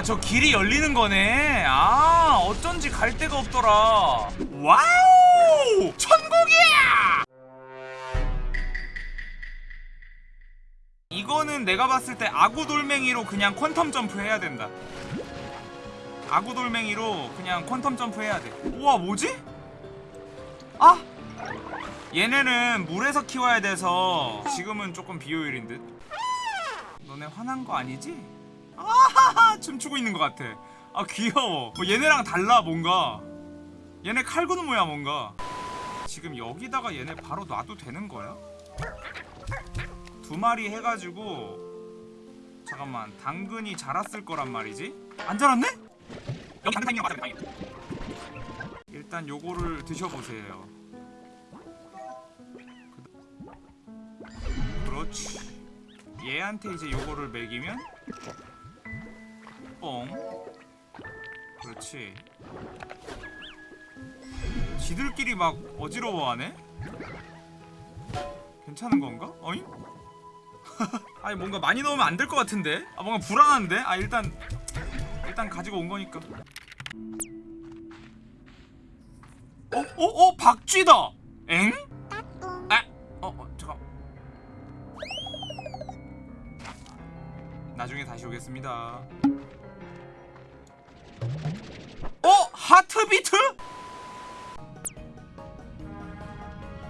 아 저 길이 열리는 거네. 아 어쩐지 갈 데가 없더라. Wow! 천국이야! 이거는 내가 봤을 때 아구돌멩이로 그냥 quantum jump 해야 된다. 아구돌멩이로 그냥 quantum jump 해야 돼. 우와 뭐지? 아! 얘네는 물에서 키워야 돼서 지금은 조금 비효율인 듯. 너네 화난 거 아니지? 아하하 춤추고 있는 것 같아. 아 귀여워. 뭐 얘네랑 달라 뭔가. 얘네 칼군 모야 뭔가. 지금 여기다가 얘네 바로 놔도 되는 거야? 두 마리 해가지고 잠깐만 당근이 자랐을 거란 말이지? 안 자랐네? 여기 당근 타이밍 맞아 타이밍 일단 요거를 드셔보세요. 그렇지. 얘한테 이제 요거를 먹이면 뻥 그렇지 지들끼리 막 어지러워하네? 괜찮은 건가? 어잉? 아니 뭔가 많이 넣으면 안 될 것 같은데? 아 뭔가 불안한데? 아 일단 일단 가지고 온 거니까 어? 어? 어? 박쥐다! 엥? 아! 어? 어 잠깐 나중에 다시 오겠습니다 Heartbeet?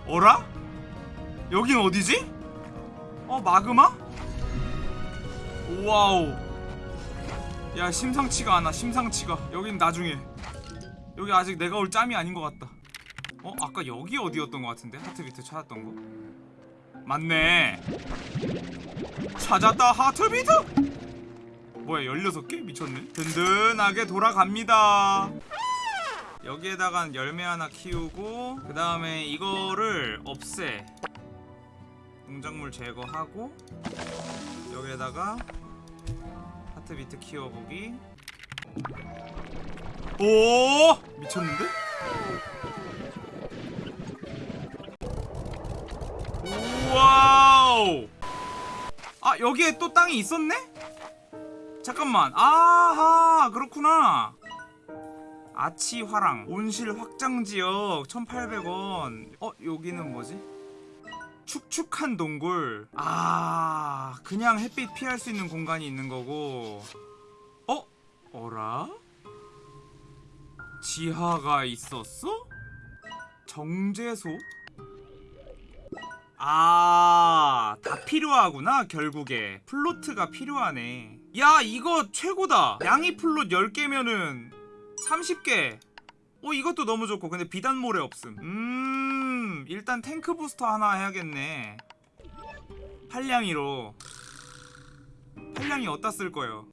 어라? 여긴 어디지? 어 마그마? Wow 야 심상치가 않아 심상치가 여긴 나중에 여기 아직 내가 올 짬이 아닌 것 같다 어? 아까 여기 어디였던 것 같은데? 하트비트 찾았던 거 맞네 찾았다 하트비트 뭐야 16개? 미쳤네 든든하게 돌아갑니다 여기에다가 열매 하나 키우고 그 다음에 이거를 없애. 농작물 제거하고 여기에다가 Heartbeet 키워보기. 오! 미쳤는데? Wow! 아 여기에 또 땅이 있었네? 잠깐만. 아하 그렇구나 아치화랑 온실 확장지역 1800원 어 여기는 뭐지? 축축한 동굴 아 그냥 햇빛 피할 수 있는 공간이 있는 거고 어? 어라? 지하가 있었어? 정제소? 아, 다 필요하구나, 결국에. plort가 필요하네. 야, 이거 최고다. 양이 plort 10개면은 30개. 어, 이것도 너무 좋고. 근데 비단모래 없음. 음, 일단 tank booster 하나 해야겠네. 팔량이로. 팔량이 어디다 쓸 거예요?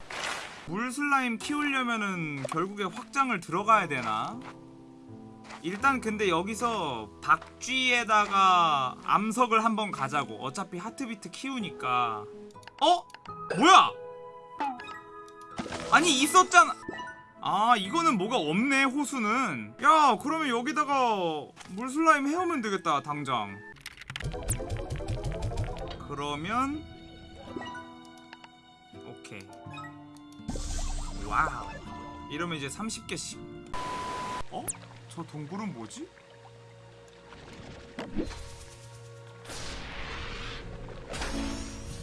물 슬라임 키우려면은 결국에 확장을 들어가야 되나? 일단 근데 여기서 박쥐에다가 암석을 한번 가자고 어차피 하트비트 키우니까 어? 뭐야? 아니 있었잖아 아 이거는 뭐가 없네 호수는. 야 그러면 여기다가 물슬라임 해오면 되겠다 당장. 그러면 오케이. Wow. 이러면 이제 30개씩. 어? 저 동굴은 뭐지?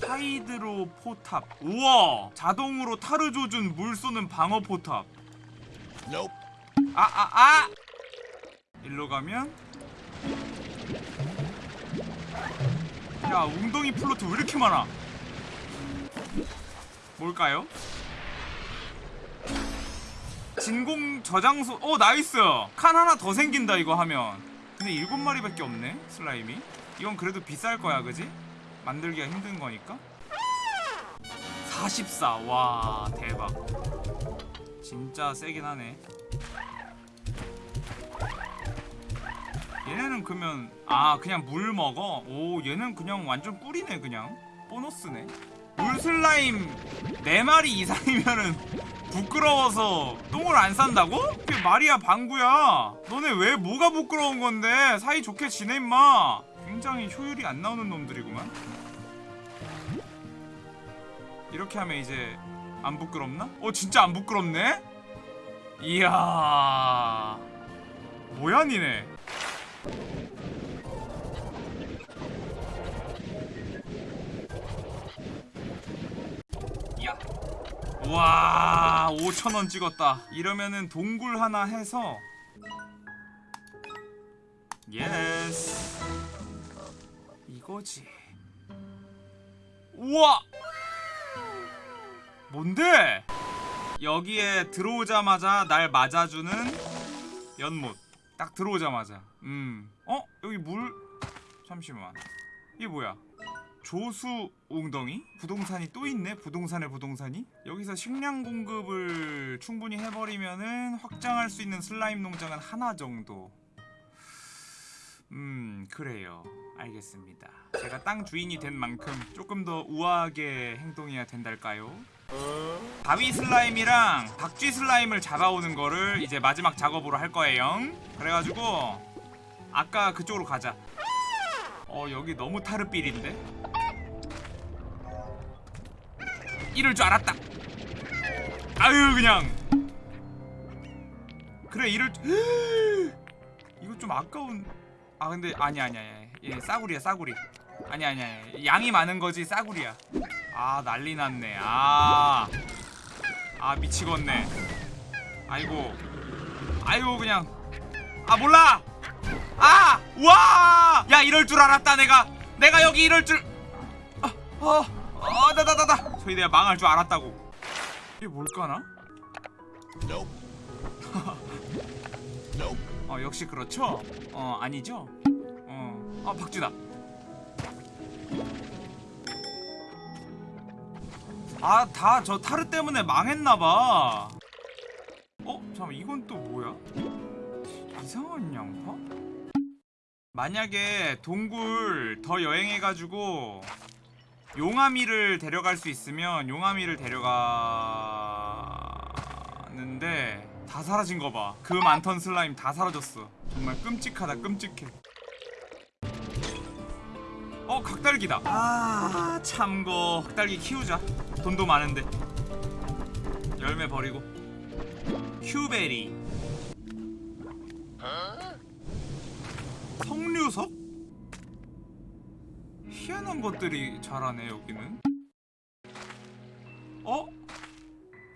Hydro 포탑. 우와! 자동으로 타르 조준 물 쏘는 방어 포탑 아 아 아, 일로 가면? 야 웅덩이 plort 왜 이렇게 많아? 뭘까요? 진공 저장소 어 nice! 칸 하나 더 생긴다 이거 하면. 근데 일곱 마리밖에 없네 슬라임이. 이건 그래도 비쌀 거야 그지? 만들기가 힘든 거니까. 44와 대박 진짜 세긴 하네. 얘네는 그러면 아 그냥 물 먹어? 오 얘는 그냥 완전 꿀이네 그냥. 보너스네. 물 슬라임 4마리 이상이면은 부끄러워서 똥을 안 싼다고? 그게 말이야 방구야. 너네 왜 뭐가 부끄러운 건데? 사이좋게 지내 임마. 굉장히 효율이 안 나오는 놈들이구만. 이렇게 하면 이제 안 부끄럽나? 어 진짜 안 부끄럽네? 이야. 뭐야 니네? 야. 와 5천원 찍었다. 이러면은 동굴 하나 해서. 예스. 이거지. 우와 뭔데? 여기에 들어오자마자 날 맞아주는 연못. 딱 들어오자마자. 음. 어? 여기 물? 잠시만. 이게 뭐야? 조수 웅덩이? 부동산이 또 있네? 부동산에 부동산이? 여기서 식량 공급을 충분히 해버리면은 확장할 수 있는 슬라임 농장은 하나 정도. 음 그래요. 알겠습니다. 제가 땅 주인이 된 만큼 조금 더 우아하게 행동해야 된달까요? 바위 슬라임이랑 박쥐 슬라임을 잡아오는 거를 이제 마지막 작업으로 할 거예요. 그래가지고 아까 그쪽으로 가자. 어 여기 너무 타르삘인데? 이럴 줄 알았다. 아유 그냥. 그래 이럴 줄 이거 좀 아까운 아 근데 아니 아니 아니. 얘 싸구리야 싸구리. 아니 아니 아니. 양이 많은 거지 싸구리야 아 난리 났네 아. 아 미치겠네. 아이고. 아이고 그냥. 아 몰라. 아! 와! 야 이럴 줄 알았다 내가. 내가 여기 이럴 줄 아, 어. 어, 나나나나. 저희 내가 망할 줄 알았다고. 이게 뭘까나? 어 역시 그렇죠? 어 아니죠? 어. 아 박쥐다. 아, 다 저 타르 때문에 망했나봐. 어? 잠깐 이건 또 뭐야? 이상한 양파? 만약에 동굴 더 여행해가지고 용아미를 데려갈 수 있으면 용아미를 데려가는데 다 사라진 거 봐. 그 많던 슬라임 다 사라졌어. 정말 끔찍하다, 끔찍해. 어 각달기다 아 참고 각달기 키우자 돈도 많은데 열매 버리고 큐베리 석류석? 희한한 것들이 자라네 여기는 어?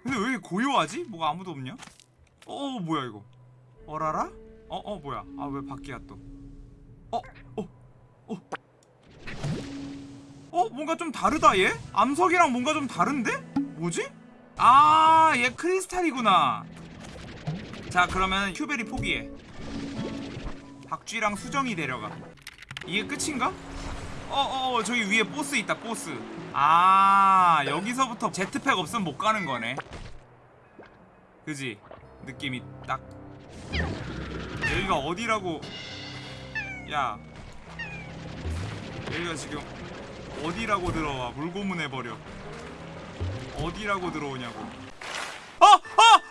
근데 왜 이렇게 고요하지? 뭐가 아무도 없냐? 어, 어 뭐야 이거 어라라? 어어 뭐야 아 왜 바뀌야 또 어? 어? 어? 어? 뭔가 좀 다르다 얘? 암석이랑 뭔가 좀 다른데? 뭐지? 아, 얘 크리스탈이구나. 자, 그러면 큐베리 포기해. 박쥐랑 수정이 데려가. 이게 끝인가? 어, 어, 어, 저기 위에 보스 있다, 보스. 아, 여기서부터 제트팩 없으면 못 가는 거네. 그지? 느낌이 딱. 여기가 어디라고. 야. 여기가 지금 어디라고 들어와? 물고문 해 버려. 어디라고 들어오냐고. 어! 어! 어!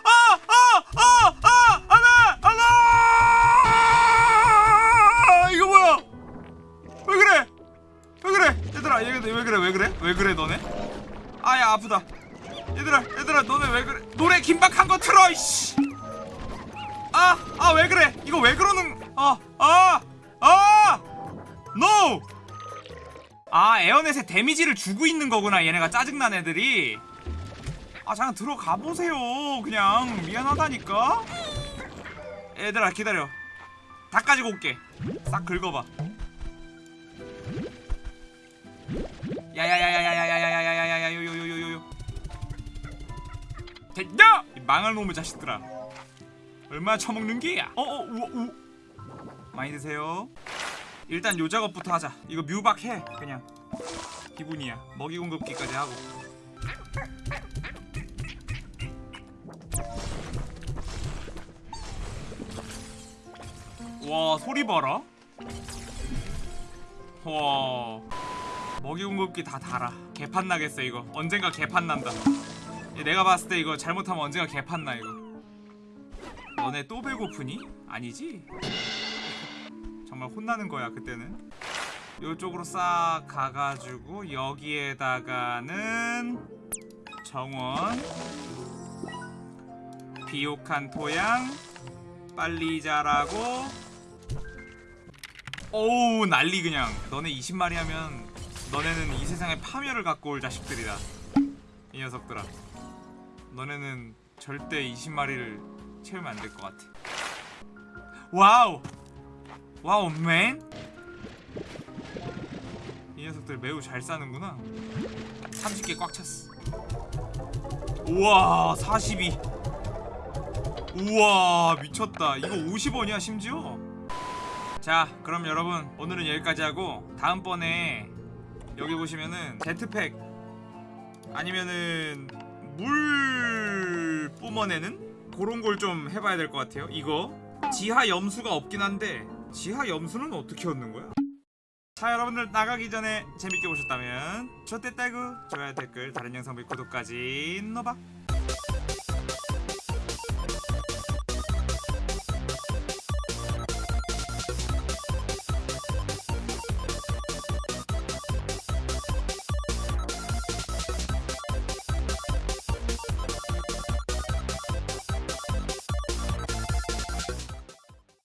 아프다. 얘들아 얘들아 너네 왜 그래? 노래 긴박한 거 틀어 이씨! 아아 왜 그래? 이거 왜 그러는 아아아 아! NO! 아 에어넷에 데미지를 주고 있는 거구나 얘네가 짜증난 애들이. 아 잠깐 들어가 보세요 그냥. 미안하다니까. 얘들아 기다려. 다 가지고 올게. 싹 긁어봐. 야야야야야야야야야야야야 요요요요요. 됐냐? 이 망할 놈의 자식들아. 얼마나 처먹는 게야? 어어 우와 우. 많이 드세요 일단 요 작업부터 하자. 이거 뮤박해 그냥. 기분이야. 먹이 공급기까지 하고. 와 소리 봐라. 와. 먹이 공급기 다 달아. 개판 나겠어 이거. 언젠가 개판 난다. 얘 내가 봤을 때 이거 잘못하면 언젠가 개판 나 이거. 너네 또 배고프니? 아니지? 정말 혼나는 거야 그때는. 요쪽으로 싹 가가지고 여기에다가는 정원 비옥한 토양 빨리 자라고. 오우 난리 그냥. 너네 20마리 하면 너네는 이 세상에 파멸을 갖고 올 자식들이다. 이 녀석들아. 너네는 절대 20마리를 채우면 안 될 것 같아. Wow wow man. 이 녀석들 매우 잘 싸는구나. 30개 꽉 찼어. 우와 42 우와 미쳤다. 이거 50원이야 심지어? 자 그럼 여러분 오늘은 여기까지 하고 다음번에 여기 보시면은 제트팩 아니면은 물 뿜어내는 그런 걸 좀 해봐야 될 것 같아요. 이거 지하 염수가 없긴 한데 지하 염수는 어떻게 얻는 거야? 자 여러분들 나가기 전에 재밌게 보셨다면 좋댔다구 좋아요 댓글 다른 영상 볼 구독까지 노박